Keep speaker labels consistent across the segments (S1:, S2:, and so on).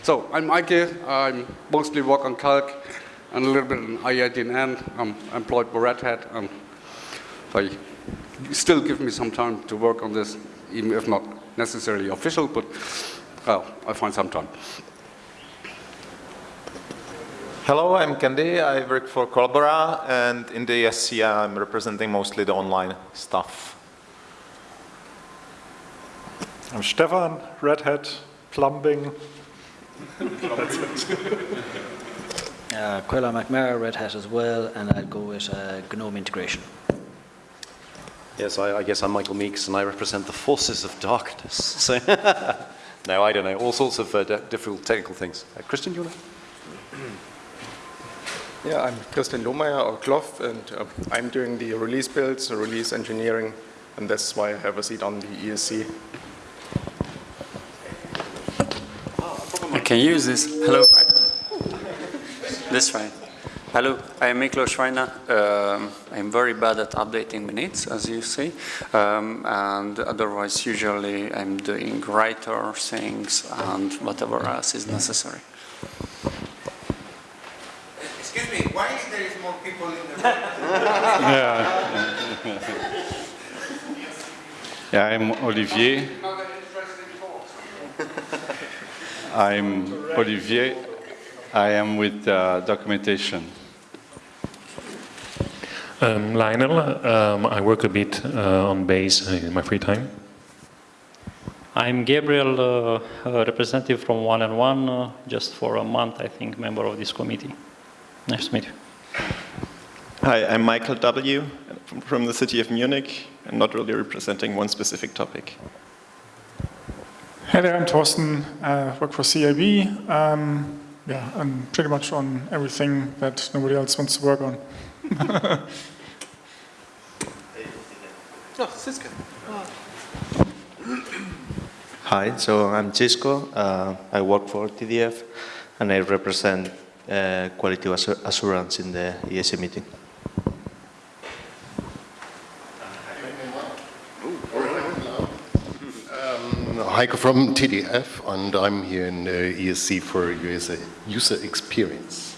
S1: So I'm Eike. I mostly work on Calc and a little bit in IIDN. I'm employed by Red Hat. They still give me some time to work on this, even if not necessarily official, but well, I find some time.
S2: Hello, I'm Kendy. I work for Collabora, and in the ESC I'm representing mostly the online stuff.
S3: I'm Stephan, Red Hat, plumbing.
S4: That's it. uh, Caolán McNamara, Red Hat as well, and I'll go with uh, GNOME integration.
S5: Yes, I, I, guess I'm Michael Meeks, and I represent the forces of darkness. So, no, I don't know, all sorts of uh, difficult technical things. Uh, Christian, do you want to?
S6: Yeah, I'm Christian Lohmeier or Cloph, and uh, I'm doing the release builds, the release engineering, and that's why I have a seat on the ESC.
S7: I can use this. Hello. This fine. Hello, I am Miklos Schreiner. Um, I'm very bad at updating minutes, as you see. Um, and otherwise, usually I'm doing writer things and whatever else is necessary.
S8: Excuse me, why is there is more people in the room?
S9: yeah. yeah, I'm Olivier. I'm Olivier. I am with uh, documentation.
S10: Um, Lionel, um, I work a bit uh, on base in my free time.
S11: I'm Gabriel, uh, a representative from One and One, uh, just for a month, I think, member of this committee. Nice to meet you.
S12: Hi, I'm Michael W. from the city of Munich, and not really representing one specific topic.
S3: Hey there, I'm Thorsten, uh, work for CIB. Um, yeah, I'm pretty much on everything that nobody else wants to work on.
S13: oh, Xisco. Oh.
S14: Hi, so I'm Xisco. Uh, I work for TDF, and I represent uh, quality assurance in the ESC meeting.
S15: Heiko from TDF, and I'm here in uh, ESC for user, user experience.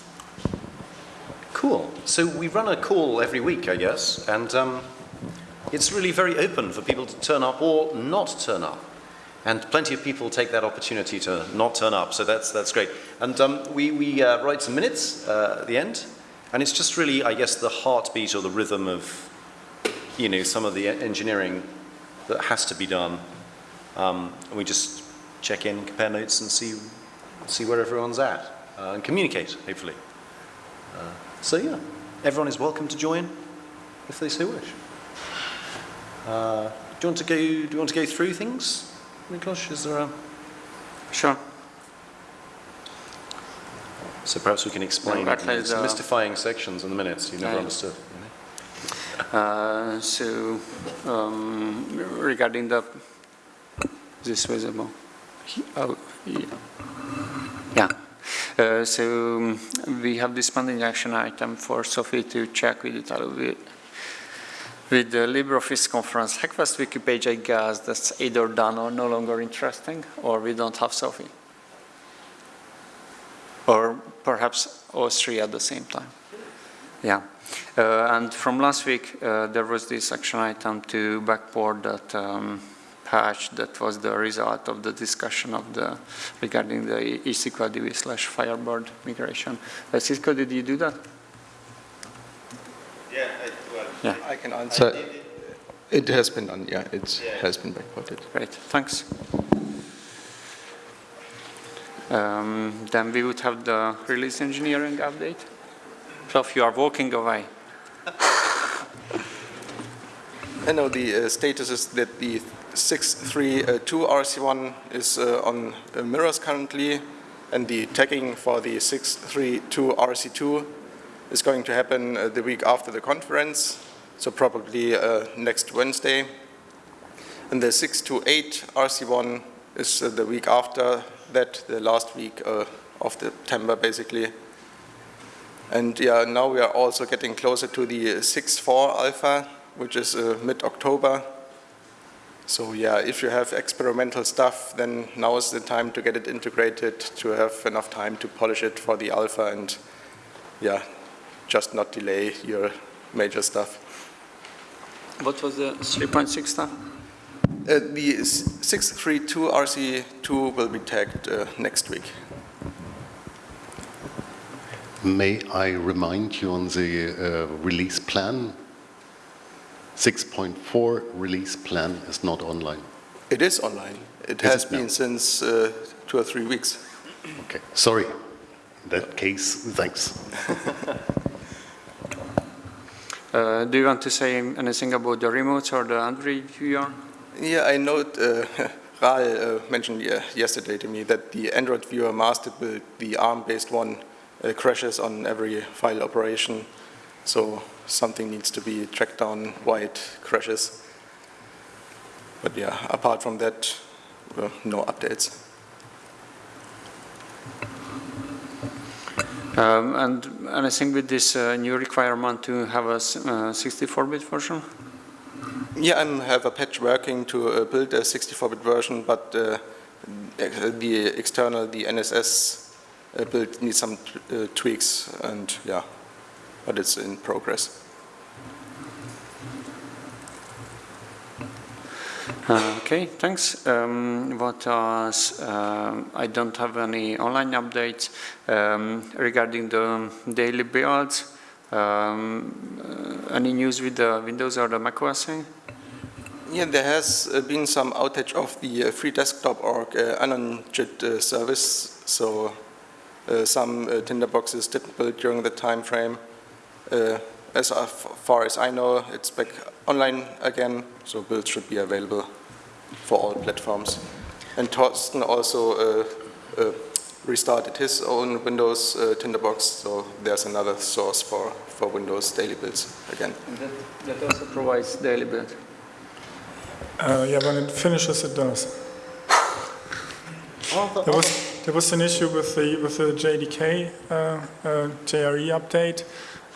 S5: Cool. So we run a call every week, I guess, and um, it's really very open for people to turn up or not turn up. And plenty of people take that opportunity to not turn up, so that's, that's great. And um, we, we uh, write some minutes uh, at the end, and it's just really, I guess, the heartbeat or the rhythm of, you know, some of the engineering that has to be done. Um, and we just check in, compare notes, and see, see where everyone's at, uh, and communicate, hopefully. Uh, so yeah, everyone is welcome to join if they so wish. Uh, do you want to go? Do you want to go through things? Miklos, is there a...
S7: Sure.
S5: So perhaps we can explain
S7: no,
S5: these uh, mystifying sections in the minutes you never understood.
S7: Uh, so, um, regarding the... This visible? Oh, yeah. yeah. Uh, so um, we have this pending action item for Sophie to check with Italo with the LibreOffice conference HackFest wiki page, I guess that's either done or no longer interesting, or we don't have Sophie. Or perhaps all three at the same time. Yeah. Uh, and from last week, uh, there was this action item to backport that um, patch that was the result of the discussion of the regarding the HSQLDB slash Firebird migration. Uh, Xisco, did you do that?
S6: Yeah, yeah. I can answer. It has been done, yeah, it yeah. has been backported.
S7: Great, thanks. Um, then we would have the release engineering update. So if you are walking away.
S6: I know the uh, status is that the 632 RC1 is uh, on uh, mirrors currently, and the tagging for the 632 RC2 is going to happen uh, the week after the conference so probably uh, next Wednesday. And the 628 RC1 is uh, the week after that, the last week uh, of September basically. And yeah, now we are also getting closer to the 6.4 alpha, which is uh, mid-October. So yeah, if you have experimental stuff, then now is the time to get it integrated, to have enough time to polish it for the alpha and yeah, just not delay your major stuff.
S7: What was the 3.6 stuff?
S6: Uh, the 632 RC2 will be tagged uh, next week.
S15: May I remind you on the uh, release plan? 6.4 release plan is not online.
S6: It is online. It
S15: Is
S6: has
S15: it
S6: been since uh, two or three weeks.
S15: Okay, sorry. In that case, thanks.
S7: Uh, do you want to say anything about the remotes or the Android viewer?
S6: Yeah, I know uh, Raal uh, mentioned ye- yesterday to me that the Android viewer master build, the ARM-based one, uh, crashes on every file operation. So something needs to be tracked down why it crashes. But yeah, apart from that, uh, no updates.
S7: Um, and anything with this uh, new requirement to have a 64-bit version?
S6: Yeah, I have a patch working to uh, build a 64-bit version, but uh, the external, the NSS uh, build needs some uh, tweaks, and yeah, but it's in progress.
S7: Uh, Okay, thanks. Um, What else? Um, I don't have any online updates um, regarding the daily builds. Um, uh, Any news with the Windows or the macOS thing?
S6: Yeah, there has uh, been some outage of the uh, free desktop org uh, anongit uh, service, so uh, some uh, tinderboxes didn't build during the time frame. Uh, as far as I know, it's back online again, so builds should be available for all platforms. And Thorsten also uh, uh, restarted his own Windows uh, tinderbox, so there's another source for, for Windows daily builds again.
S7: That also provides daily build.
S3: Uh, yeah, when it finishes, it does. There was there was an issue with the with the JDK uh, uh, JRE update.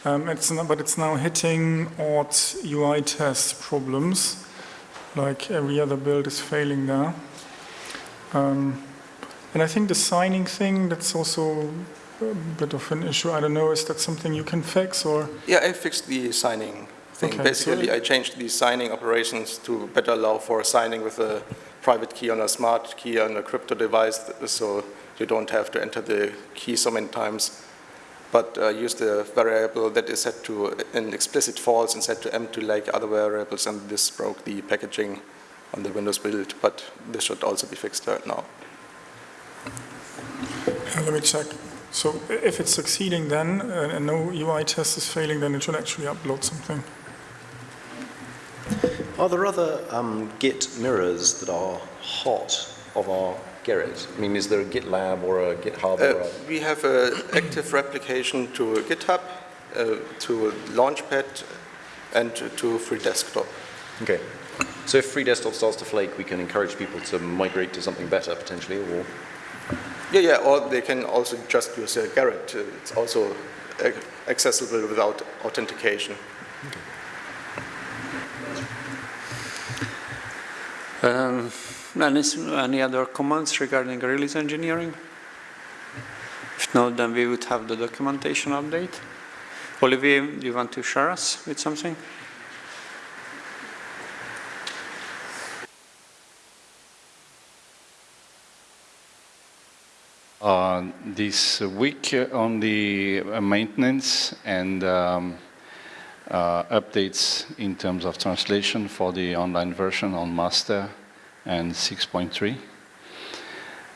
S3: Um, it's not, but it's now hitting odd UI test problems. Like every other build is failing there. Um, and I think the signing thing that's also a bit of an issue. I don't know. Is that something you can fix or?
S6: Yeah, I fixed the signing thing.
S3: Okay,
S6: Basically,
S3: so-
S6: I changed the signing operations to better allow for signing with a private key on a smart key on a crypto device, so you don't have to enter the key so many times. But uh, use the variable that is set to an explicit false and set to empty like other variables, and this broke the packaging on the Windows build. But this should also be fixed right now.
S3: Let me check. So if it's succeeding, then uh, and no UI test is failing, then it should actually upload something.
S5: Are there other um, Git mirrors that are hot of our Gerrit? I mean, is there a GitLab or a GitHub? or
S6: Uh,
S5: a...
S6: we have an active replication to GitHub, uh, to Launchpad, and to- to Free Desktop.
S5: Okay. So if Free Desktop starts to flake, we can encourage people to migrate to something better potentially, or
S6: Yeah, yeah, or they can also just use uh, Gerrit. Uh, It's also uh, accessible without authentication.
S7: Um, any, other comments regarding release engineering? If not, then we would have the documentation update. Olivier, do you want to share us with something?
S9: Uh, this week on the maintenance and um, uh, updates in terms of translation for the online version on master and 6.3.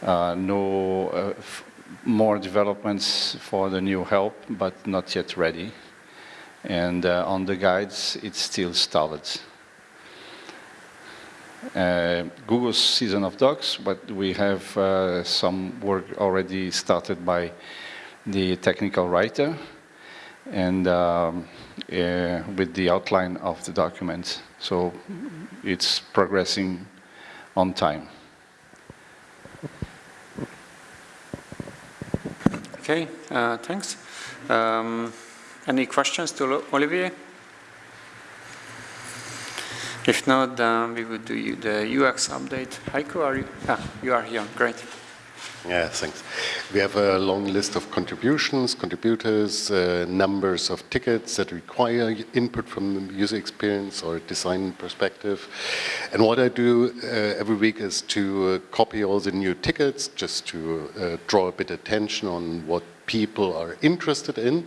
S9: Uh, no uh, more developments for the new help, but not yet ready. And uh, on the guides, it's still stalled. Uh, Google's season of docs, but we have uh, some work already started by the technical writer and um, uh, with the outline of the document. So it's progressing on time.
S7: Okay, uh, thanks. Um, any questions to Olivier? If not, then we would do the UX update. Heiko, are you? Ah, you are here. Great.
S15: Yeah, thanks. We have a long list of contributions, contributors, uh, numbers of tickets that require input from the user experience or design perspective. And what I do uh, every week is to uh, copy all the new tickets just to uh, draw a bit attention on what people are interested in.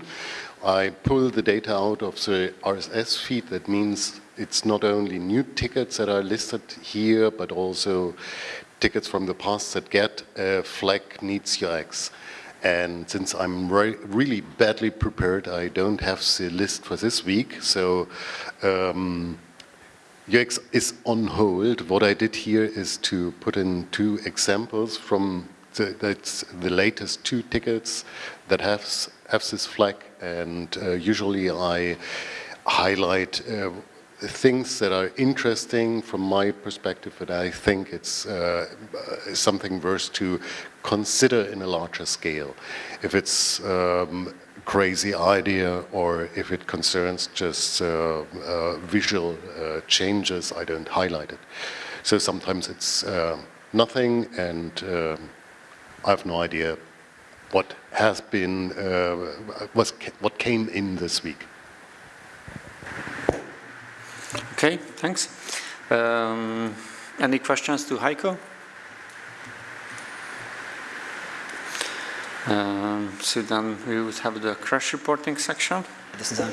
S15: I pull the data out of the RSS feed. That means it's not only new tickets that are listed here, but also tickets from the past that get a flag needs UX. And since I'm re really badly prepared, I don't have the list for this week. So um, UX is on hold. What I did here is to put in two examples from the, that's the latest two tickets that have, have this flag. And uh, usually I highlight uh, things that are interesting from my perspective that I think it's uh, something worth to consider in a larger scale. If it's um, crazy idea or if it concerns just uh, uh, visual uh, changes, I don't highlight it. So sometimes it's uh, nothing and uh, I have no idea what has been, was, what came in this week.
S7: Okay, thanks. Um, any questions to Heiko? Um, so then we would have the crash reporting section.
S4: This is on.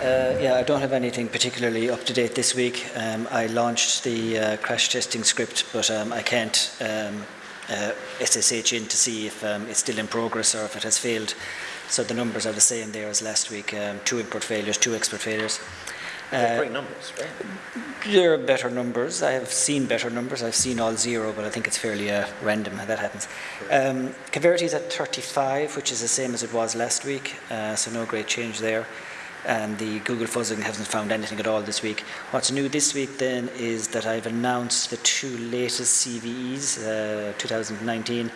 S4: Uh, yeah, I don't have anything particularly up to date this week. Um, I launched the uh, crash testing script, but um, I can't um, uh, SSH in to see if um, it's still in progress or if it has failed. So the numbers are the same there as last week, um, two input failures, two expert failures.
S13: Uh, great numbers, right?
S4: There are better numbers. I have seen better numbers. I've seen all zero, but I think it's fairly uh, random how that happens. Um, Coverity is at 35, which is the same as it was last week, uh, so no great change there. And the Google fuzzing hasn't found anything at all this week. What's new this week then is that I've announced the two latest CVEs, uh, 2019,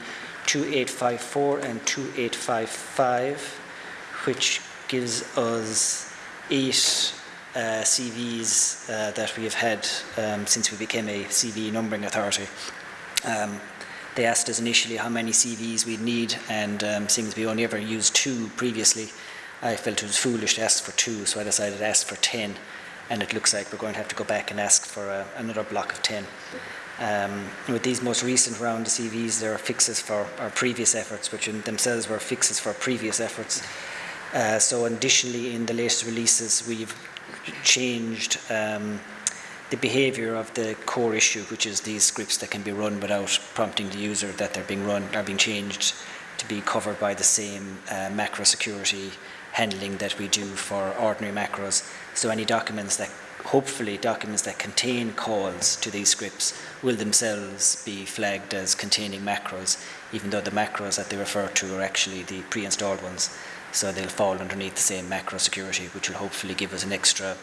S4: 2854 and 2855, which gives us eight uh, CVEs uh, that we have had um, since we became a CVE numbering authority. Um, they asked us initially how many CVEs we'd need, and um, seeing as we only ever used two previously, I felt it was foolish to ask for two, so I decided to ask for 10. And it looks like we're going to have to go back and ask for a, another block of 10. Um, with these most recent round of CVEs, there are fixes for our previous efforts, which in themselves were fixes for previous efforts. Uh, so additionally, in the latest releases, we've changed um, the behavior of the core issue, which is these scripts that can be run without prompting the user that they're being run, are being changed to be covered by the same uh, macro security handling that we do for ordinary macros. So any documents that, hopefully documents that contain calls to these scripts will themselves be flagged as containing macros, even though the macros that they refer to are actually the pre-installed ones. So they'll fall underneath the same macro security, which will hopefully give us an extra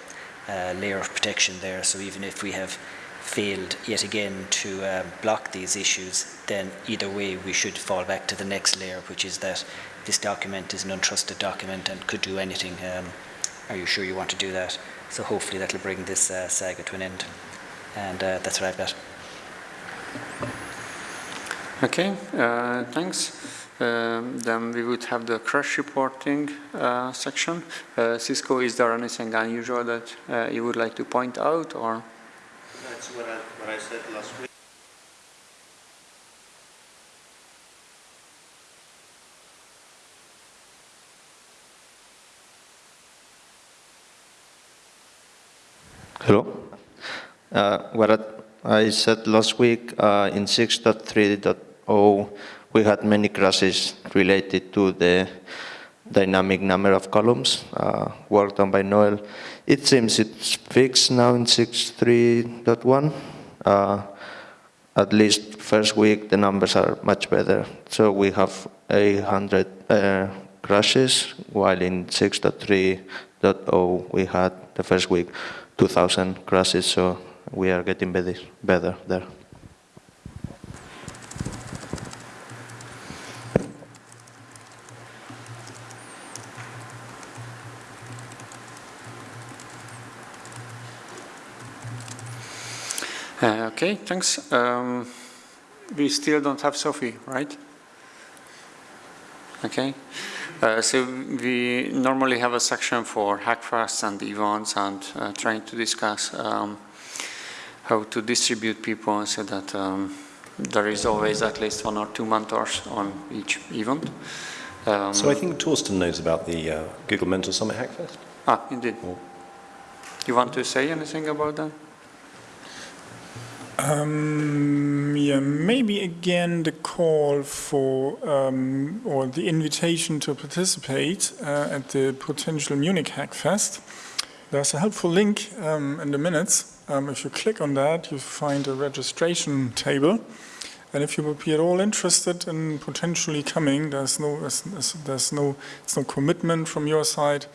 S4: uh, layer of protection there. So even if we have failed yet again to um, block these issues, then either way we should fall back to the next layer, which is that this document is an untrusted document and could do anything. Um, are you sure you want to do that? So hopefully that'll bring this uh, saga to an end. And uh, that's what I've got.
S7: Okay, uh, thanks. Um, then we would have the crash reporting uh, section. Uh, Xisco, is there anything unusual that uh, you would like to point out or?
S13: That's what I, what I said last week.
S14: Hello. Uh, what I said last week uh, in 6.3.0 we had many crashes related to the dynamic number of columns uh, worked on by Noel. It seems it's fixed now in 6.3.1. Uh, at least first week the numbers are much better. So we have 800 uh, crashes, while in 6.3.0 we had the first week 2,000 crashes. So we are getting better there.
S7: Uh, okay, thanks. Um, we still don't have Sophie, right? Okay. Uh, so we normally have a section for Hackfest and events and uh, trying to discuss um, how to distribute people so that um, there is always at least one or two mentors on each event. Um,
S5: So I think Thorsten knows about the uh, Google Mentor Summit Hackfest.
S7: Ah, indeed. You want to say anything about that?
S3: Um, yeah, maybe again the call for um, or the invitation to participate uh, at the potential Munich Hackfest. There's a helpful link um, in the minutes. Um, if you click on that, you find a registration table. And if you would be at all interested in potentially coming, there's no, there's, there's no, it's no commitment from your side,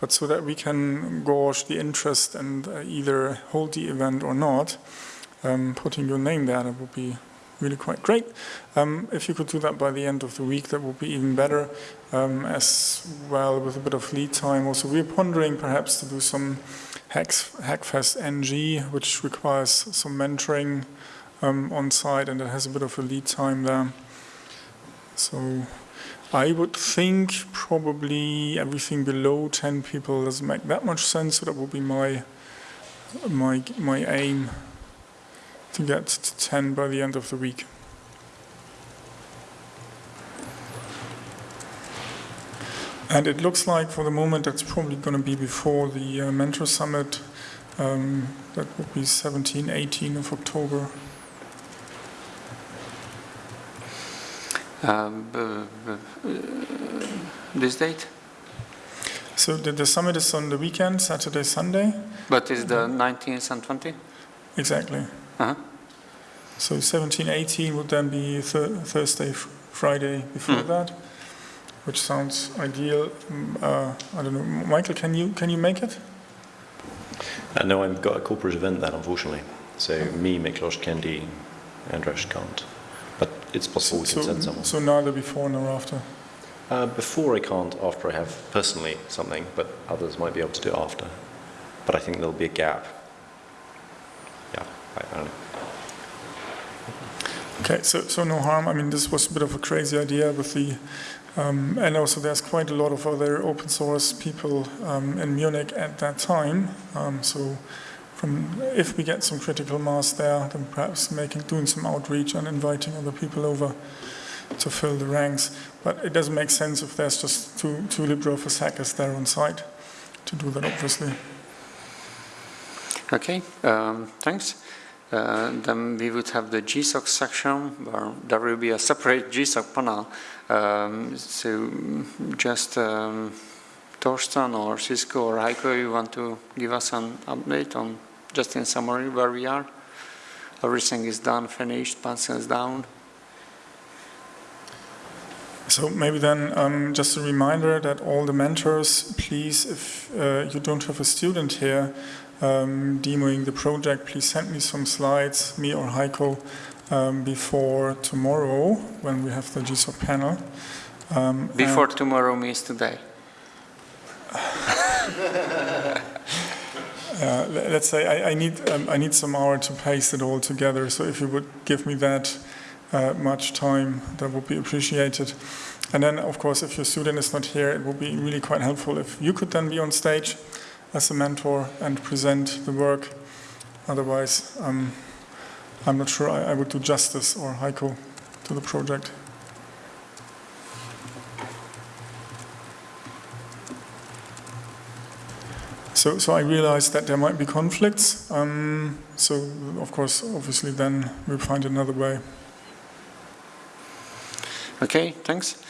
S3: but so that we can gauge the interest and uh, either hold the event or not um, putting your name there, that would be really quite great. Um, if you could do that by the end of the week, that would be even better, um, as well with a bit of lead time. Also, we're pondering perhaps to do some Hacks, Hackfest NG, which requires some mentoring um, on site, and it has a bit of a lead time there. So I would think probably everything below 10 people doesn't make that much sense, so that would be my, my, my aim to get to 10 by the end of the week. And it looks like for the moment that's probably going to be before the uh, Mentor Summit. Um, that would be 17, 18 of October.
S7: Um, uh, uh, this date?
S3: So the, the summit is on the weekend, Saturday, Sunday.
S7: But is the 19th and 20th?
S3: Exactly.
S7: Uh-huh.
S3: So 17, 18 would then be th Thursday, Friday before that, which sounds ideal. Mm, Uh, I don't know, Michael, can you can you make it?
S5: Uh, no, I've got a corporate event then, unfortunately. So me, Miklos, Kendy, Andras can't. But it's possible we can send someone.
S3: so neither before nor after.
S5: Uh, before I can't, after I have personally something, but others might be able to do it after. But I think there'll be a gap. Yeah, I, I don't know.
S3: Okay, so, so no harm. I mean, this was a bit of a crazy idea with the, um, and also there's quite a lot of other open source people um, in Munich at that time. Um, so from, if we get some critical mass there, then perhaps making, doing some outreach and inviting other people over to fill the ranks. But it doesn't make sense if there's just two, two LibreOffice hackers there on site to do that, obviously.
S7: Okay, um, thanks. Uh, then we would have the GSOC section where there will be a separate GSOC panel. Um, so just um, Thorsten or Xisco or Heiko, you want to give us an update on just in summary where we are? Everything is done, finished, pencils down.
S3: So maybe then um, just a reminder that all the mentors, please, if uh, you don't have a student here um, demoing the project, please send me some slides, me or Heiko, um, before tomorrow when we have the GSOC panel. Um,
S7: Before tomorrow means today.
S3: Uh, let's say I, I need um, I need some hour to paste it all together. So if you would give me that uh, much time, that would be appreciated. And then, of course, if your student is not here, it would be really quite helpful if you could then be on stage as a mentor and present the work. Otherwise, um, I'm not sure I, I would do justice or Heiko to the project. So, so I realized that there might be conflicts. Um, so, of course, obviously, then we'll find another way.
S7: Okay, thanks.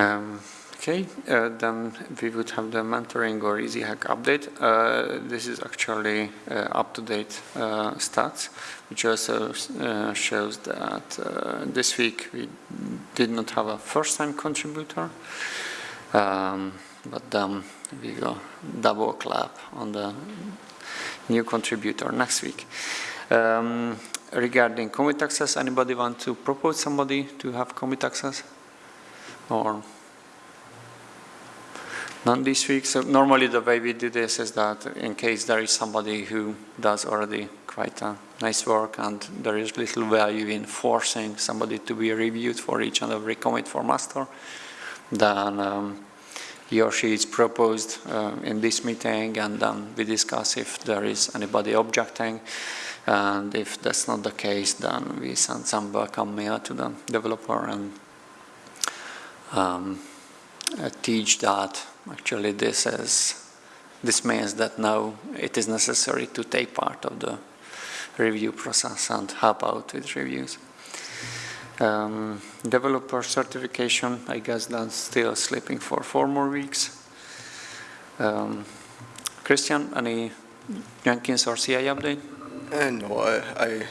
S7: Um, okay, uh, then we would have the mentoring or Easy Hack update. Uh, this is actually uh, up-to-date uh, stats, which also uh, shows that this week we did not have a first-time contributor, um, but then we go double clap on the new contributor next week. Um, regarding commit access, anybody want to propose somebody to have commit access? Or none this week? So normally the way we do this is that in case there is somebody who does already quite a nice work and there is little value in forcing somebody to be reviewed for each and every commit for master, then um, he or she is proposed uh, in this meeting and then we discuss if there is anybody objecting and if that's not the case then we send some welcome mail to the developer and um, teach that actually this is this means that now it is necessary to take part of the review process and help out with reviews. Um, developer certification, I guess that's still sleeping for four more weeks. Um, Christian, any Jenkins or CI update?
S6: Uh, no, I, I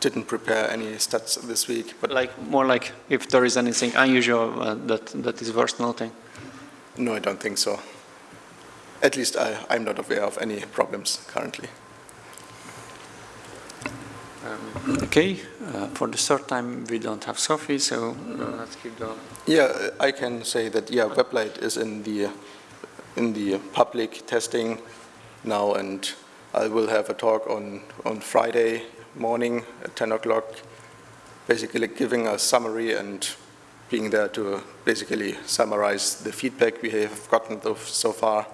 S6: didn't prepare any stats this week.
S7: But like more like if there is anything unusual uh, that that is worth noting.
S6: No, I don't think so. At least I, I'm not aware of any problems currently.
S7: Um, okay, uh, for the third time we don't have Sophie, so uh, let's keep going.
S6: Yeah, I can say that yeah, Weblate is in the in the public testing now, and I will have a talk on on Friday morning at 10 o'clock, basically giving a summary and being there to basically summarize the feedback we have gotten so far.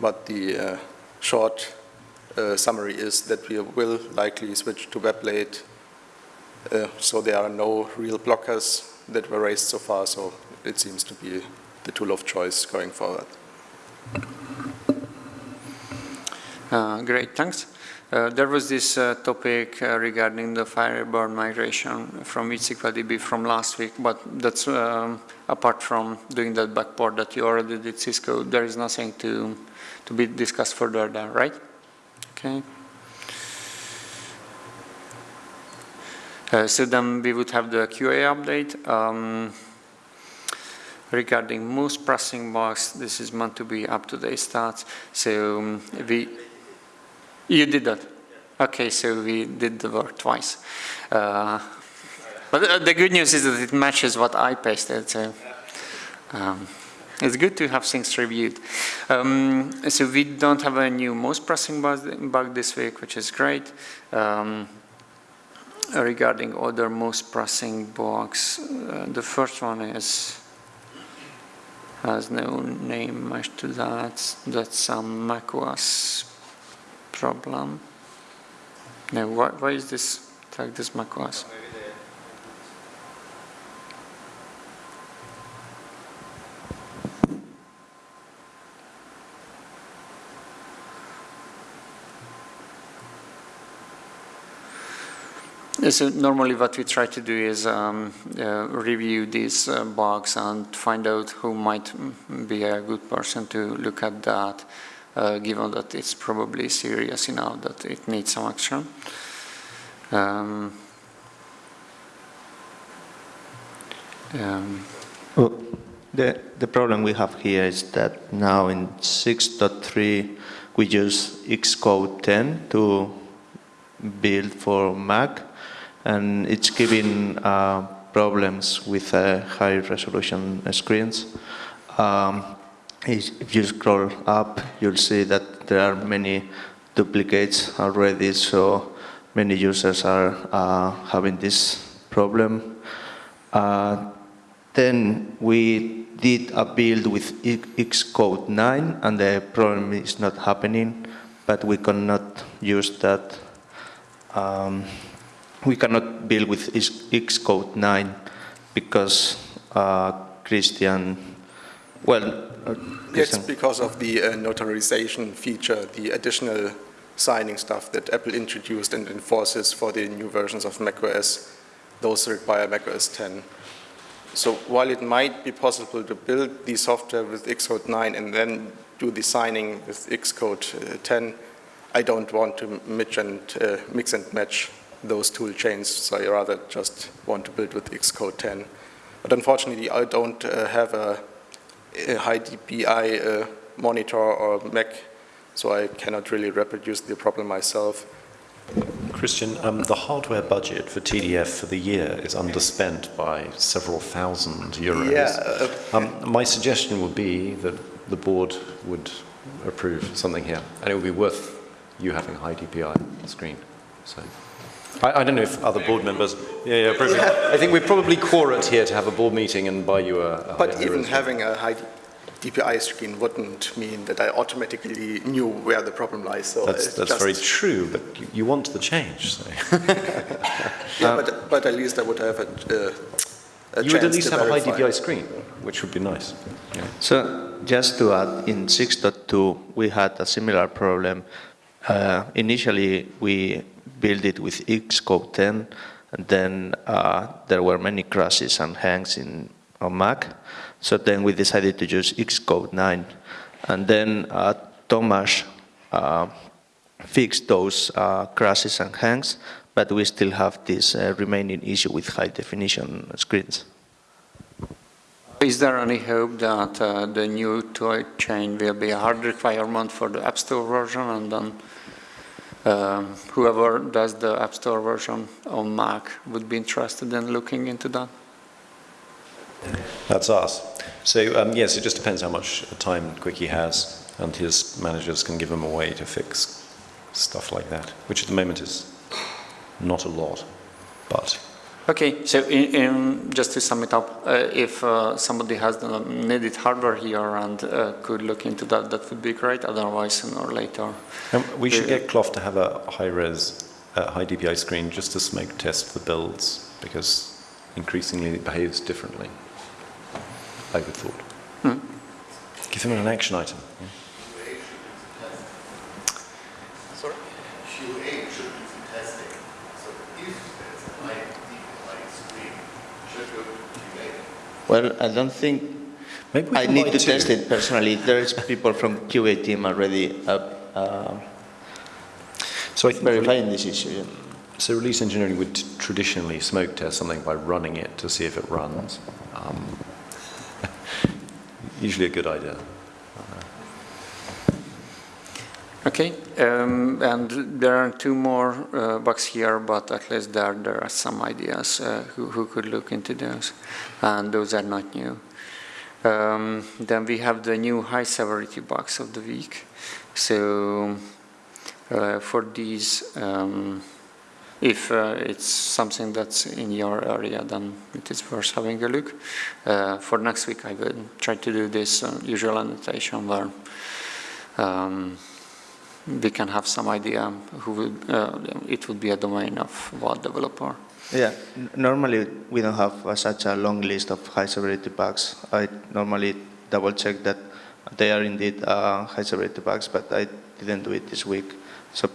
S6: But the uh, short uh, summary is that we will likely switch to WebLate, uh, so there are no real blockers that were raised so far, so it seems to be the tool of choice going forward.
S7: Uh, great, thanks. Uh, there was this uh, topic uh, regarding the Firebird migration from DB from last week, but that's um, apart from doing that backport that you already did Xisco, there is nothing to, to be discussed further there, right? Okay. Uh, so then we would have the QA update. Um, regarding most pressing bugs, this is meant to be up-to-date stats. So um, we you did that? Okay, so we did the work twice. Uh, but the good news is that it matches what I pasted, so um, it's good to have things reviewed. Um, so we don't have a new most pressing bug this week, which is great. Um, regarding other most pressing bugs, uh, the first one is has no name matched to that. That's some macOS problem. Now, why, why is this like this macOS? So normally what we try to do is um, uh, review these uh, bugs and find out who might be a good person to look at that given that it's probably serious enough that it needs some action. Um,
S14: um, well, the, the problem we have here is that now in 6.3 we use Xcode 10 to build for Mac and it's giving uh, problems with uh, high resolution screens. Um, if you scroll up, you'll see that there are many duplicates already, so many users are uh, having this problem. Uh, then we did a build with Xcode 9, and the problem is not happening, but we cannot use that. Um, we cannot build with Xcode 9 because uh, Christian, well,
S6: it's because of the uh, notarization feature, the additional signing stuff that Apple introduced and enforces for the new versions of macOS. Those require macOS 10. So while it might be possible to build the software with Xcode 9 and then do the signing with Xcode uh, 10, I don't want to mix and, uh, mix and match those tool chains, so I rather just want to build with Xcode 10. But unfortunately, I don't uh, have a high DPI uh, monitor or Mac so I cannot really reproduce the problem myself.
S5: Christian, um, the hardware budget for TDF for the year is underspent by several thousand euros.
S6: Yeah, uh,
S5: um, my suggestion would be that the board would approve something here, and it would be worth you having a high DPI screen. So, I, I don't know if other board members. Yeah, yeah. Probably, I think we're probably quorate here to have a board meeting and buy you a. a
S6: But
S5: high-
S6: even
S5: screen.
S6: having a high DPI screen wouldn't mean that I automatically knew where the problem lies. So
S5: That's, that's very true, but you, you want the change. So.
S6: Yeah, but, but at least I would have a, uh, a
S5: you would at least
S6: to
S5: have a high. DPI screen, which would be nice. Yeah.
S14: So just to add, in 6.2 we had a similar problem. Uh, initially we built it with Xcode 10 and then uh, there were many crashes and hangs in on Mac. So then we decided to use Xcode 9 and then uh, Thomas uh, fixed those uh, crashes and hangs but we still have this uh, remaining issue with high definition screens.
S7: Is there any hope that uh, the new tool chain will be a hard requirement for the App Store version and then um, whoever does the App Store version on Mac would be interested in looking into that?
S5: That's us. So um, yes, it just depends how much time Quikee has, and his managers can give him a way to fix stuff like that, which at the moment is not a lot, but
S7: Okay, so in, in, just to sum it up, uh, if uh, somebody has the needed hardware here and uh, could look into that, that would be great. Otherwise, sooner or later.
S5: um, we should get Cloph to have a high-res, uh, high DPI screen just to smoke test the builds because increasingly it behaves differently. I would thought.
S7: Hmm.
S5: Give him an action item.
S6: Sorry?
S15: QA should do some testing. So if there's a high DPI screen, should go to QA.
S14: Well, I don't think
S5: Maybe we
S14: I need
S5: buy
S14: to
S5: two.
S14: test it personally. There's people from QA team already up, uh,
S5: So I think
S14: verifying this issue. yeah.
S5: So release engineering would traditionally smoke test something by running it to see if it runs. Um, usually a good idea.
S7: Okay, um, and there are two more uh, bugs here, but at least there there are some ideas uh, who, who could look into those, and those are not new. Um, then we have the new high severity bugs of the week. So uh, for these, um, if uh, it's something that's in your area, then it is worth having a look. Uh, for next week, I will try to do this uh, usual annotation where. We can have some idea who would, uh, it would be a domain of what developer.
S14: Yeah, normally we don't have uh, such a long list of high severity bugs. I normally double check that they are indeed uh, high severity bugs, but I didn't do it this week. So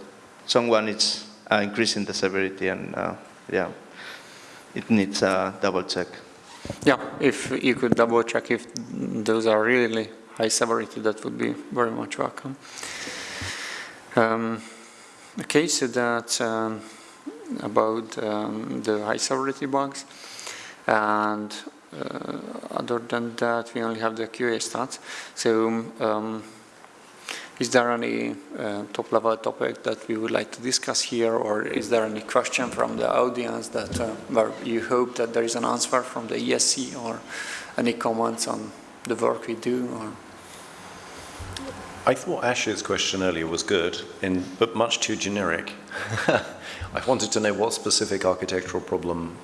S14: someone is uh, increasing the severity and uh, yeah, it needs a double check.
S7: Yeah, if you could double check if those are really high severity, that would be very much welcome. Um, okay, so that's um, about um, the high severity bugs. And uh, other than that, we only have the QA stats. So um, is there any uh, top level topic that we would like to discuss here or is there any question from the audience that uh, where you hope that there is an answer from the ESC or any comments on the work we do or
S5: I thought Ash's question earlier was good, in, but much too generic. I wanted to know what specific architectural problem.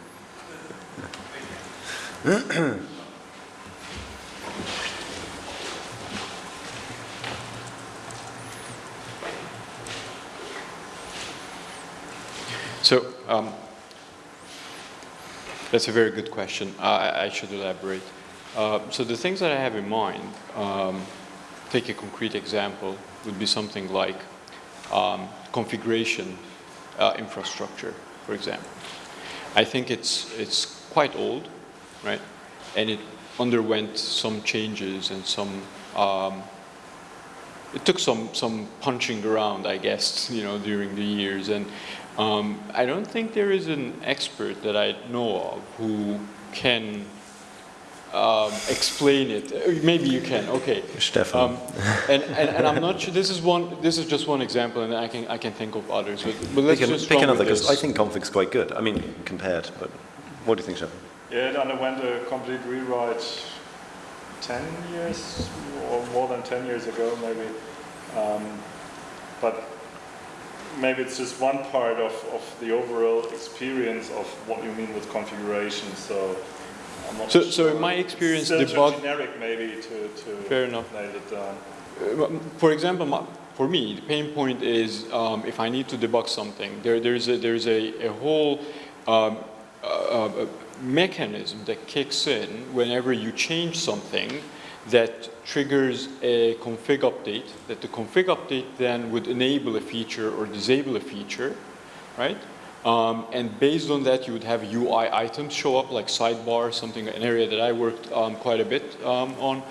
S16: So um, that's a very good question. I, I should elaborate. Uh, so the things that I have in mind, um, take a concrete example, would be something like um, configuration uh, infrastructure, for example. I think it's it's quite old, right? And it underwent some changes and some um, it took some some punching around, I guess, you know, during the years. And um, I don't think there is an expert that I know of who can um, explain it. Uh, Maybe you can. Okay.
S12: Stephan.
S16: Um, and, and, and I'm not sure. This is one. This is just one example, and I can I can think of others. But, but let's
S5: Pick, an-
S16: just
S5: pick another, because. I think config's quite good. I mean, compared, but what do you think, Stephan?
S17: Yeah, it underwent a complete rewrite 10 years or more than 10 years ago, maybe. Um, but maybe it's just one part of, of the overall experience of what you mean with configuration. So, I'm not
S16: So- so in my experience, the bug-
S17: generic maybe to, to
S16: Fair enough.
S17: nail it down.
S16: Uh, For example, my- for me, the pain point is um, if I need to debug something, there, there's a, there's a, a whole um, uh, uh, mechanism that kicks in whenever you change something that triggers a config update, that the config update then would enable a feature or disable a feature, right? Um, and based on that, you would have UI items show up, like sidebar, something, an area that I worked um, quite a bit um, on.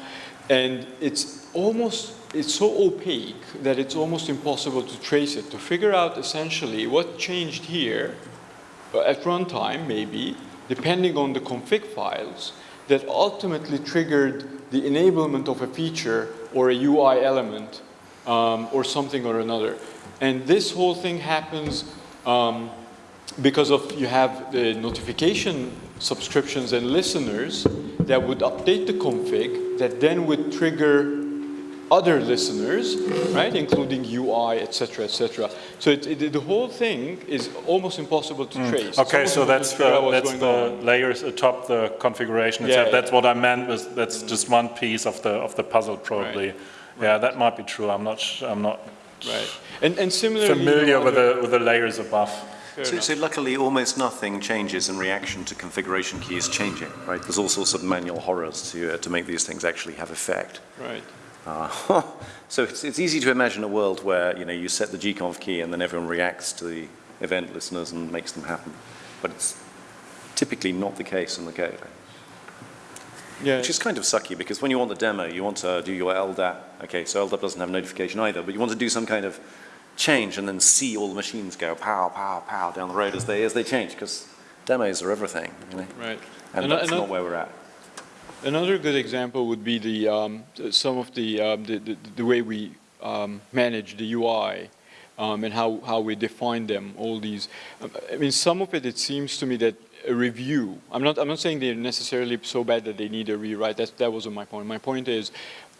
S16: And it's almost, it's so opaque that it's almost impossible to trace it, to figure out essentially what changed here uh, at runtime, maybe, depending on the config files, that ultimately triggered the enablement of a feature or a UI element um, or something or another. And this whole thing happens um, because of you have the notification subscriptions and listeners that would update the config that then would trigger other listeners, right, including UI, et cetera, et cetera. So it, it, the whole thing is almost impossible to trace.
S17: Mm. Okay, so that's
S16: to figure out
S17: the, that's the
S16: on.
S17: layers atop the configuration
S16: Yeah,
S17: itself.
S16: yeah.
S17: That's what I meant. Was that's just one piece of the of the puzzle, probably. Yeah, that might be true. I'm not. I'm not.
S16: Right. And and similarly,
S17: familiar
S16: you know,
S17: with the with the layers above.
S5: So, so luckily, almost nothing changes in reaction to configuration keys changing, right? There's all sorts of manual horrors to, uh, to make these things actually have effect.
S16: Right.
S5: Uh, so it's, it's easy to imagine a world where, you know, you set the gconf key and then everyone reacts to the event listeners and makes them happen. But it's typically not the case in the code.
S16: Yeah.
S5: Which is kind of sucky because when you want the demo, you want to do your LDAP. Okay, so LDAP doesn't have notification either, but you want to do some kind of change and then see all the machines go pow, pow, pow down the road as they, as they change because demos are everything, you know?
S16: Right.
S5: And
S16: Ano-
S5: that's
S16: ano-
S5: not where we're at.
S16: Another good example would be the um, some of the, um, the, the the way we um, manage the UI um, and how how we define them. All these, I mean, some of it it seems to me that a review. I'm not I'm not saying they're necessarily so bad that they need a rewrite. That that wasn't my point. My point is,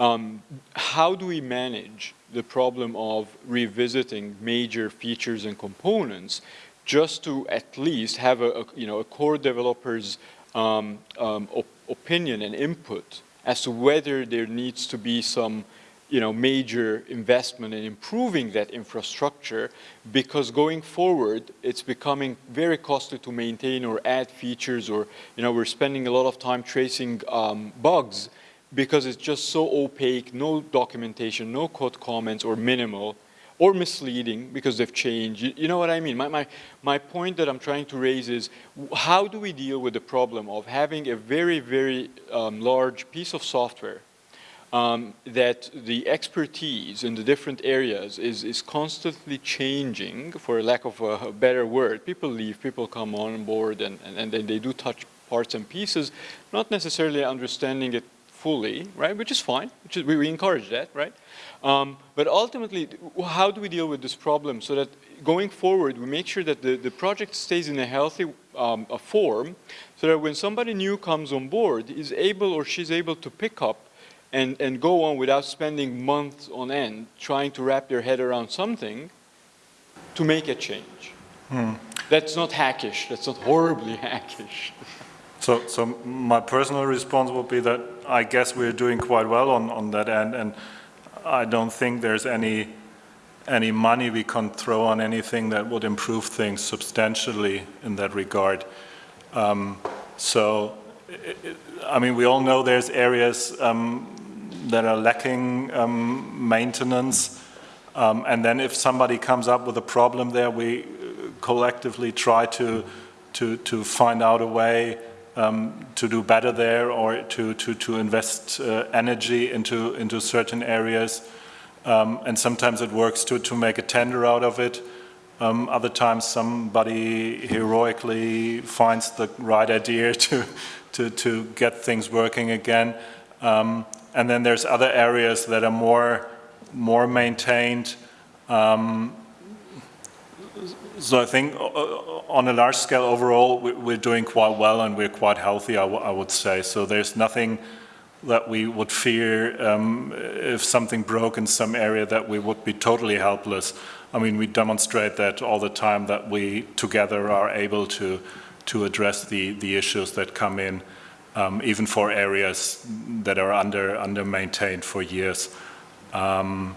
S16: um, how do we manage the problem of revisiting major features and components just to at least have a, a you know a core developer's um, um, op- opinion and input as to whether there needs to be some you know, major investment in improving that infrastructure because going forward, it's becoming very costly to maintain or add features or, you know, we're spending a lot of time tracing um, bugs because it's just so opaque, no documentation, no code comments or minimal or misleading because they've changed. You, you know what I mean? My, my, my point that I'm trying to raise is how do we deal with the problem of having a very, very um, large piece of software um, that the expertise in the different areas is, is constantly changing, for lack of a, better word. People leave, people come on board, and, and, and they do touch parts and pieces, not necessarily understanding it fully, right, which is fine, which is, we, we encourage that, right? Um, but ultimately, how do we deal with this problem so that going forward, we make sure that the, the project stays in a healthy um, a form so that when somebody new comes on board, is able or she's able to pick up and, and go on without spending months on end trying to wrap their head around something to make a change.
S17: Hmm.
S16: That's not hackish. That's not horribly hackish.
S17: So, so my personal response would be that I guess we're doing quite well on, on that end, and I don't think there's any any money we can throw on anything that would improve things substantially in that regard. Um, so, i i mean, we all know there's areas um, that are lacking um, maintenance, um, and then if somebody comes up with a problem there, we collectively try to to to find out a way um, to do better there or to to to invest uh, energy into into certain areas. Um, and sometimes it works to to make a tender out of it. Um, other times somebody heroically finds the right idea to, to, to get things working again. Um, and then there's other areas that are more, more maintained. Um, so I think uh, on a large scale overall, we're doing quite well and we're quite healthy, I, would say. So there's nothing that we would fear um, if something broke in some area that we would be totally helpless. I mean, we demonstrate that all the time that we together are able to, to address the, the issues that come in, um, even for areas that are under, under maintained for years. Um,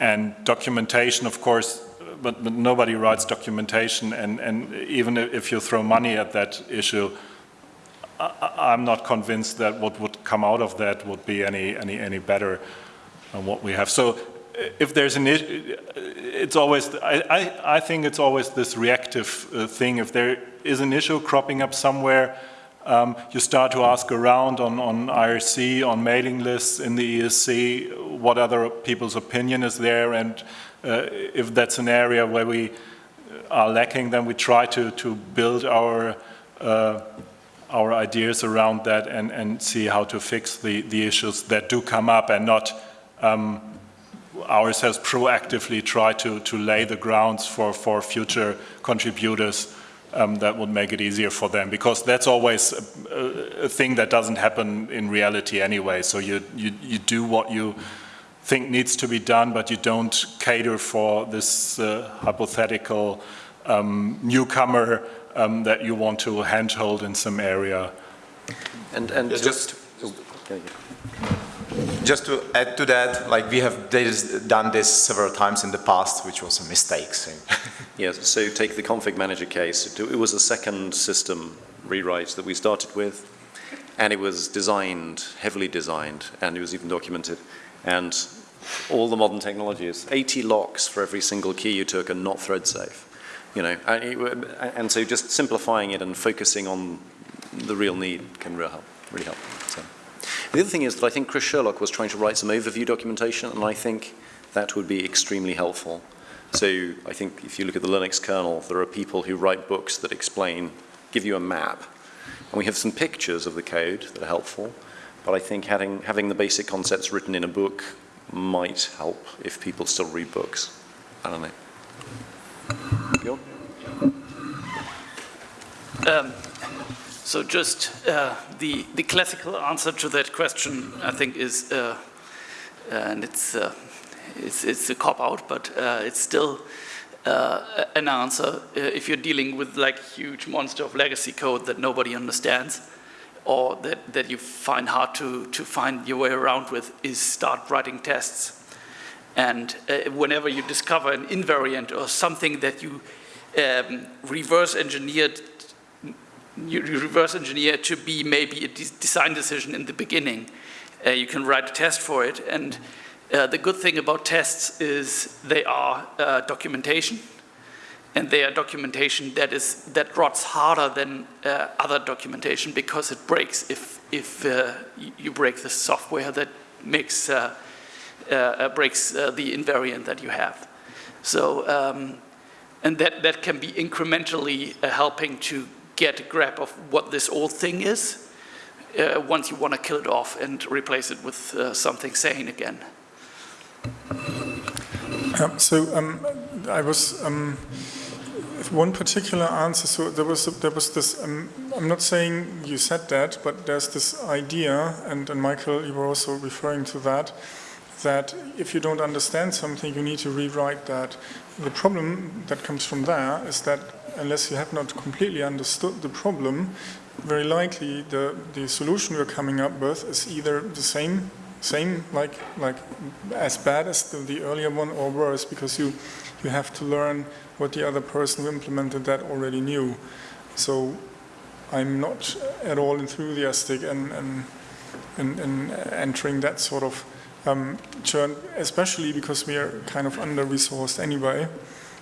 S17: and documentation, of course, but, but, nobody writes documentation, and, and even if you throw money at that issue, I, am not convinced that what would come out of that would be any, any, any better than what we have. So if there's an issue, it's always, I, I, I, think it's always this reactive uh, thing. If there is an issue cropping up somewhere, um, you start to ask around on, on IRC, on mailing lists in the ESC, what other people's opinion is there, and uh, if that's an area where we are lacking, then we try to, to build our, uh, our ideas around that and, and see how to fix the, the issues that do come up and not um, ourselves proactively try to, to lay the grounds for, for future contributors um, that would make it easier for them because that's always a, a, thing that doesn't happen in reality anyway. So you, you, you do what you think needs to be done, but you don't cater for this uh, hypothetical um, newcomer um, that you want to handhold in some area.
S5: And, and
S8: just, just to add to that, like we have done this several times in the past, which was a mistake. So.
S5: yes, so take the config manager case. It was a second system rewrite that we started with, and it was designed, heavily designed, and it was even documented. And all the modern technologies, 80 locks for every single key you took and not thread safe. You know, and, and so just simplifying it and focusing on the real need can really help. Really help. So. The other thing is that I think Chris Sherlock was trying to write some overview documentation, and I think that would be extremely helpful. So I think if you look at the Linux kernel, there are people who write books that explain, give you a map. And we have some pictures of the code that are helpful, but I think having, having the basic concepts written in a book might help if people still read books. I don't know. Bjorn?
S18: Um, so just uh, the, the classical answer to that question, I think, is, uh, and it's, uh, it's, it's a cop-out, but uh, it's still uh, an answer uh, if you're dealing with like huge monster of legacy code that nobody understands or that, that you find hard to, to find your way around with is start writing tests. And uh, whenever you discover an invariant or something that you um, reverse engineered, you reverse engineer to be maybe a de design decision in the beginning, uh, you can write a test for it. And uh, the good thing about tests is they are uh, documentation and they are documentation that is that rots harder than uh, other documentation because it breaks if if uh, you break the software that makes uh, uh, uh breaks uh, the invariant that you have. So um, and that that can be incrementally helping to get a grip of what this old thing is. once you want to kill it off and replace it with something sane again.
S3: Um, so um, I was um, one particular answer. So there was there was this. Um, I'm not saying you said that, but there's this idea, and, and Michael, you were also referring to that. That if you don't understand something, you need to rewrite that. The problem that comes from there is that unless you have not completely understood the problem, very likely the, the solution you're coming up with is either the same, same like, like as bad as the, the earlier one or worse because you, you have to learn what the other person who implemented that already knew. So I'm not at all enthusiastic in, in, in, in entering that sort of um, churn, especially because we are kind of under-resourced anyway.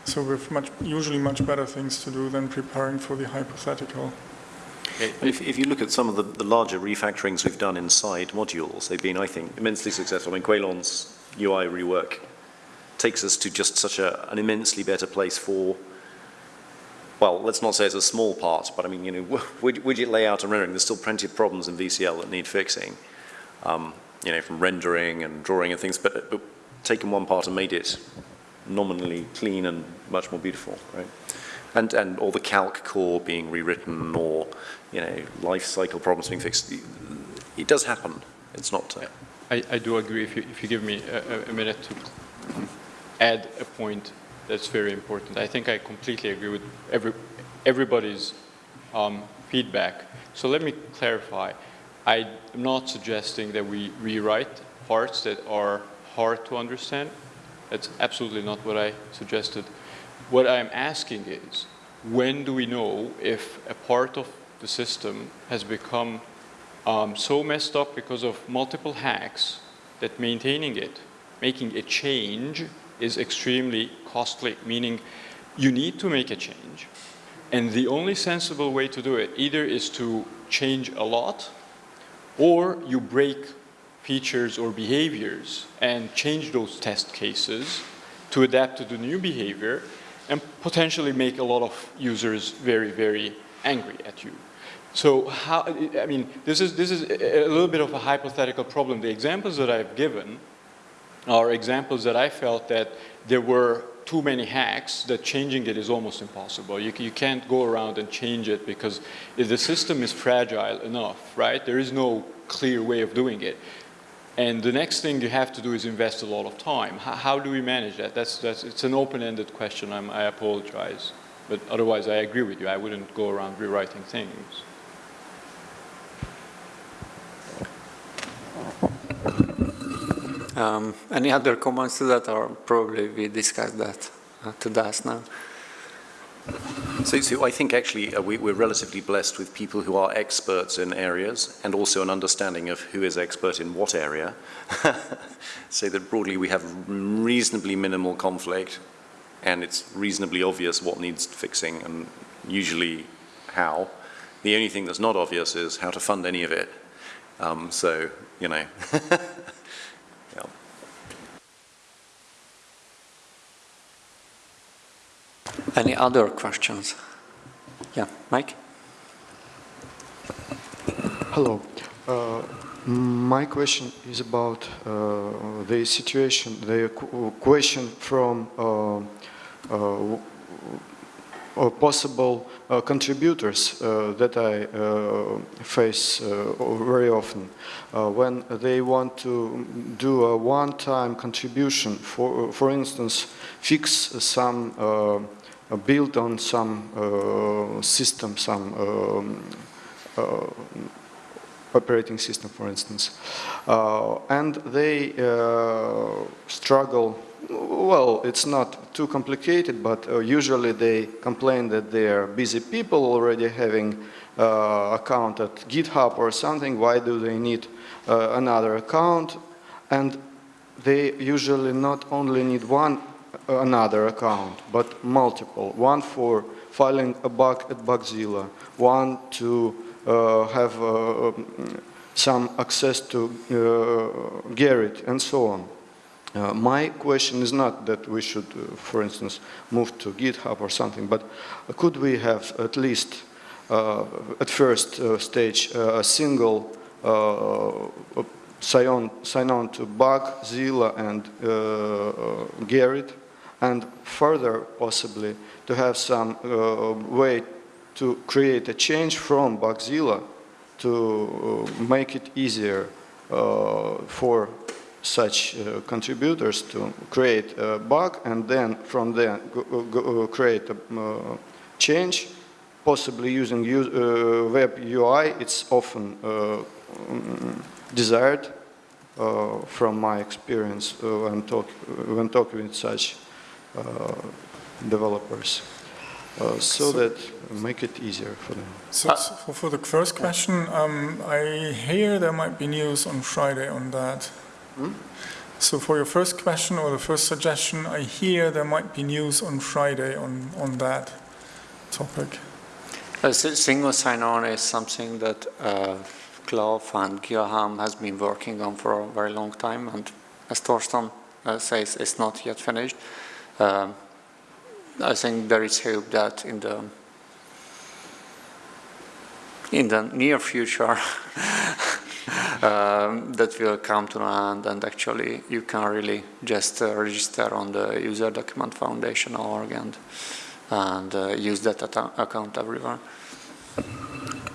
S3: So we have much, usually much better things to do than preparing for the hypothetical.
S5: If, if, you look at some of the, the, larger refactorings we've done inside modules, they've been, I think, immensely successful. I mean, Caolán's UI rework takes us to just such a, an immensely better place for, well, let's not say it's a small part, but I mean, you know, widget, layout and rendering, there's still plenty of problems in VCL that need fixing, um, you know, from rendering and drawing and things, but, but taken one part and made it nominally clean and much more beautiful, right? And, and all the calc core being rewritten or, you know, life cycle problems being fixed. It does happen. It's not... Uh,
S16: I, I do agree if you, if you give me a, a minute to add a point that's very important. I think I completely agree with every, everybody's um, feedback. So let me clarify. I am not suggesting that we rewrite parts that are hard to understand. That's absolutely not what I suggested. What I'm asking is, when do we know if a part of the system has become um, so messed up because of multiple hacks that maintaining it, making a change is extremely costly, meaning you need to make a change. And the only sensible way to do it either is to change a lot or you break features or behaviors and change those test cases to adapt to the new behavior and potentially make a lot of users very, very angry at you. So how, I mean, this is, this is a little bit of a hypothetical problem. The examples that I've given are examples that I felt that there were too many hacks that changing it is almost impossible. You, you can't go around and change it because the system is fragile enough, right? There is no clear way of doing it. And the next thing you have to do is invest a lot of time. How, how do we manage that? That's, that's, it's an open-ended question. I'm, I apologize. But otherwise, I agree with you. I wouldn't go around rewriting things.
S7: Um, any other comments to that, or probably we discussed that uh, to Das now?
S5: So, so I think actually uh, we, are relatively blessed with people who are experts in areas and also an understanding of who is expert in what area. so that broadly we have reasonably minimal conflict and it's reasonably obvious what needs fixing and usually how. The only thing that's not obvious is how to fund any of it. Um, so, you know.
S7: Any other questions? Yeah, Mike?
S19: Hello. Uh, my question is about uh, the situation, the question from uh, uh possible uh, contributors uh, that I face very often when they want to do a one-time contribution, for, for instance, fix some built on some uh, system, some um, uh, operating system, for instance. Uh, and they struggle well, it's not too complicated, but uh, usually they complain that they are busy people already having uh, account at GitHub or something. Why do they need uh, another account? And they usually not only need one another account, but multiple. One for filing a bug at Bugzilla, one to uh, have uh, some access to uh, Gerrit, and so on. Uh, my question is not that we should, uh, for instance, move to GitHub or something, but could we have at least uh, at first stage a single sign on, sign on to Bugzilla and Gerrit and further possibly to have some uh, way to create a change from Bugzilla to uh, make it easier uh, for such uh, contributors to create a bug and then from there go, create a uh, change, possibly using uh, web UI. It's often desired from my experience when, talk, when talking with such uh, developers. Uh, so, so, that make it easier for them.
S3: So, so for the first question, um, I hear there might be news on Friday on that. Hmm? So for your first question or the first suggestion, I hear there might be news on Friday on, on that topic.
S7: A single sign-on is something that uh, and Guilhem has been working on for a very long time, and as Thorsten uh, says it's not yet finished. Um, I think there is hope that in the in the near future um, that will come to an end and actually you can really just uh, register on the user document foundation org and, and uh, use that account everywhere.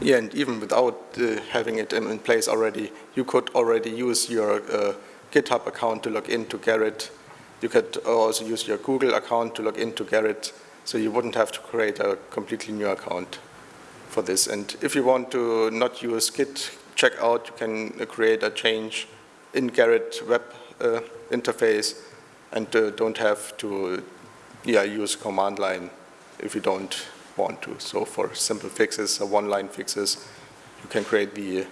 S6: Yeah, and even without uh, having it in, in, place already, you could already use your uh, GitHub account to log into Gerrit. You could also use your Google account to log into Gerrit, so you wouldn't have to create a completely new account for this. And if you want to not use Git checkout, you can uh, create a change in Gerrit web uh, interface and uh, don't have to yeah, use command line if you don't want to. So for simple fixes or one-line fixes, you can create the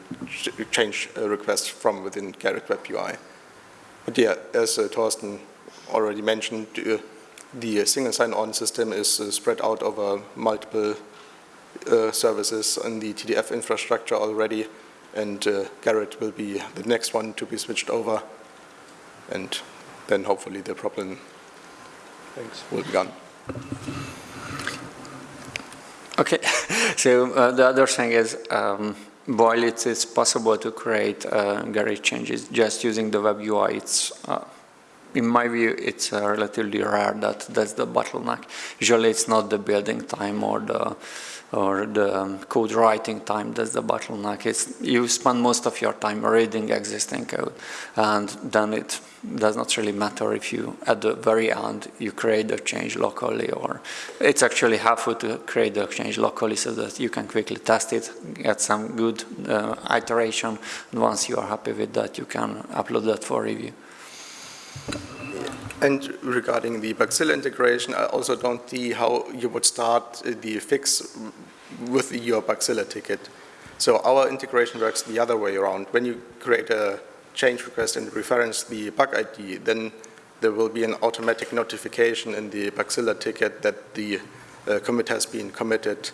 S6: change request from within Gerrit Web UI. But yeah, as uh, Thorsten already mentioned, uh, the single sign-on system is uh, spread out over multiple uh, services in the TDF infrastructure already, and uh, Gerrit will be the next one to be switched over, and then hopefully the problem Thanks. will be gone.
S7: Okay, so uh, the other thing is, um, while it is possible to create uh, Gerrit changes just using the web UI, it's, uh, in my view, it's uh, relatively rare that that's the bottleneck. Usually it's not the building time or the or the code writing time that's the bottleneck. It's, you spend most of your time reading existing code and then it does not really matter if you, at the very end, you create the change locally or it's actually helpful to create the change locally so that you can quickly test it, get some good uh, iteration, and once you are happy with that, you can upload that for review.
S6: And regarding the Bugzilla integration, I also don't see how you would start the fix with your Bugzilla ticket. So our integration works the other way around. When you create a change request and reference the bug ID, then there will be an automatic notification in the Bugzilla ticket that the uh, commit has been committed.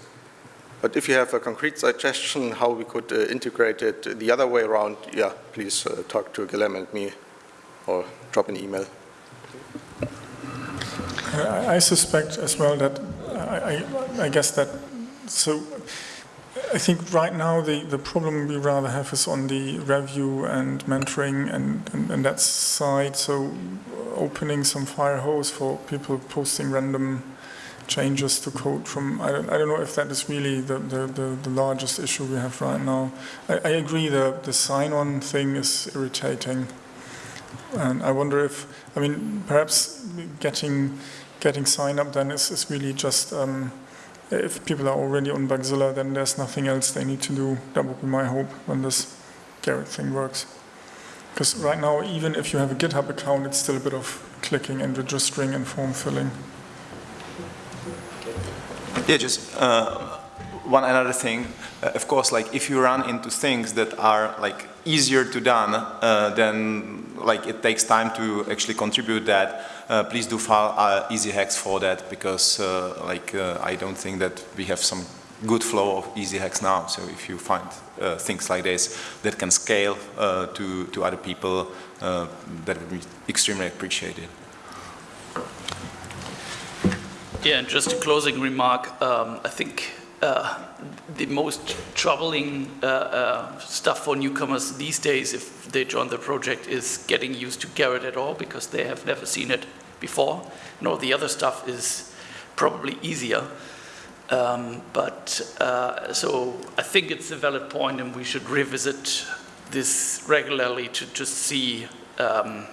S6: But if you have a concrete suggestion how we could uh, integrate it the other way around, yeah, please uh, talk to Guilhem and me or drop an email.
S3: I suspect as well that I, I, I, guess that so I think right now the, the problem we rather have is on the review and mentoring and, and, and that side. So opening some fire hose for people posting random changes to code from, I don't, I don't know if that is really the, the, the, the largest issue we have right now. I, I agree the, the sign-on thing is irritating. And I wonder if, I mean, perhaps getting getting sign up then is, is really just, um, if people are already on Bugzilla, then there's nothing else they need to do. That would be my hope when this Gerrit thing works. Because right now, even if you have a GitHub account, it's still a bit of clicking and registering and form filling.
S8: Yeah, just uh, one another thing. Uh, of course, like if you run into things that are like easier to done, uh, then like it takes time to actually contribute that. Uh, please do file uh, easy hacks for that because uh, like uh, I don't think that we have some good flow of easy hacks now. So if you find uh, things like this that can scale to, to other people, that would be extremely appreciated.
S18: Yeah, and just a closing remark, um, I think uh, the most troubling uh, uh, stuff for newcomers these days if they join the project is getting used to Gerrit at all because they have never seen it before. And all the other stuff is probably easier. Um, but uh, so I think it's a valid point and we should revisit this regularly to just see um,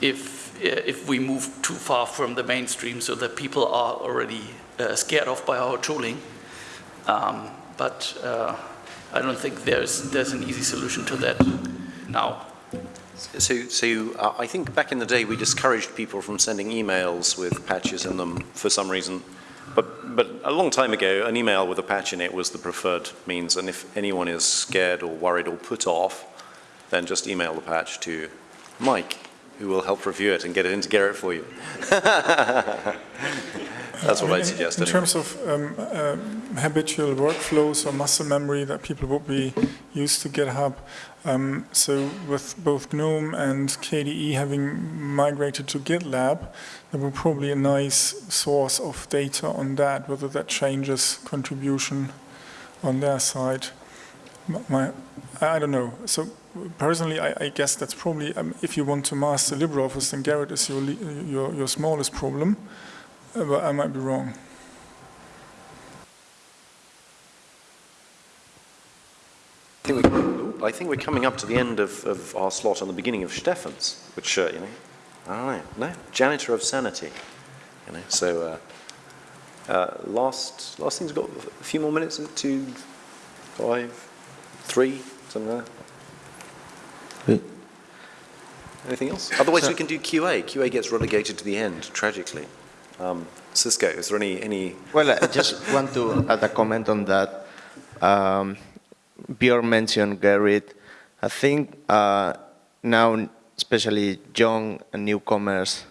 S18: if, if we move too far from the mainstream so that people are already uh, scared off by our tooling. Um, but uh, I don't think there's, there's an easy solution to that now.
S5: So, so uh, I think back in the day we discouraged people from sending emails with patches in them for some reason. But, but a long time ago, an email with a patch in it was the preferred means. And if anyone is scared or worried or put off, then just email the patch to Mike, who will help review it and get it into Gerrit for you. That's what
S3: I mean,
S5: I'd
S3: in- In terms of um, uh, habitual workflows or muscle memory that people would be used to GitHub, um, so with both GNOME and KDE having migrated to GitLab, there will probably a nice source of data on that, whether that changes contribution on their side. My, I I don't know. So personally, I, I guess that's probably, um, if you want to master LibreOffice, then Gerrit is your, your, your smallest problem. Uh, but I might be wrong.
S5: I think, we, I think we're coming up to the end of, of our slot on the beginning of Stephan's, which, uh, you know, I no, janitor of sanity, you know, so uh, uh, last, last thing's got a few more minutes, is it? two, five, three, something like that. Anything else? Otherwise,
S14: So-
S5: we can do QA. QA gets relegated to the end, tragically. Um, Xisco, is there any, any
S14: Well, I just want to add a comment on that. Um, Björn mentioned Gerrit. I think uh, now, especially young and newcomers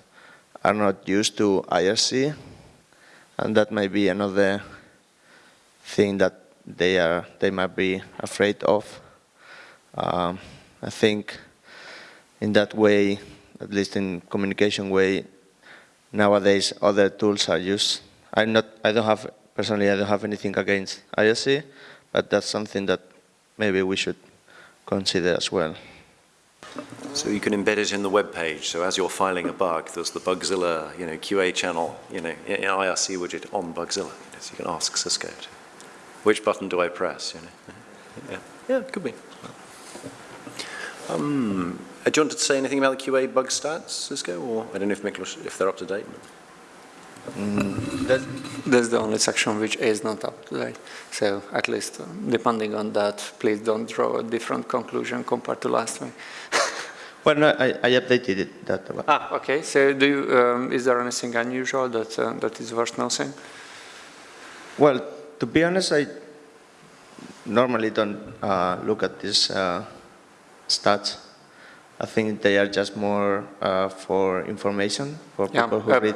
S14: are not used to IRC, and that might be another thing that they are they might be afraid of. Um, I think in that way, at least in communication way, nowadays other tools are used. I'm not, I don't have, personally, I don't have anything against IRC, but that's something that maybe we should consider as well.
S5: So you can embed it in the web page. So as you're filing a bug, there's the Bugzilla, you know, QA channel, you know, in IRC widget on Bugzilla. So you can ask Xisco, to, which button do I press? You know, yeah, yeah, it could be. Um, do you want to say anything about the QA bug stats, Xisco, or I don't know if Miklos, if they're up to date.
S7: That, that's the only section which is not up to date. So at least uh, depending on that, please don't draw a different conclusion compared to last week.
S14: Well, no, I, I updated it. That one.
S7: Ah, okay. So do you, um, is there anything unusual that, uh, that is worth noting?
S14: Well, to be honest, I normally don't uh, look at this uh, stats. I think they are just more uh, for information for
S7: Yeah,
S14: people who
S7: uh,
S14: read.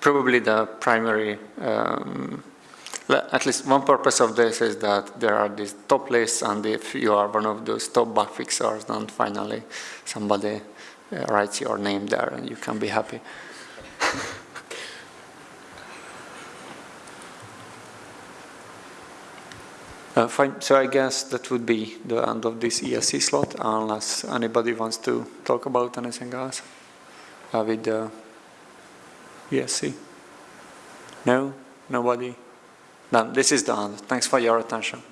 S7: Probably the primary, um, at least one purpose of this is that there are these top lists, and if you are one of those top bug fixers, then finally somebody uh, writes your name there and you can be happy. Uh, fine. So I guess that would be the end of this ESC slot, unless anybody wants to talk about anything else uh, with the ESC. No? Nobody? Then this is the end. Thanks for your attention.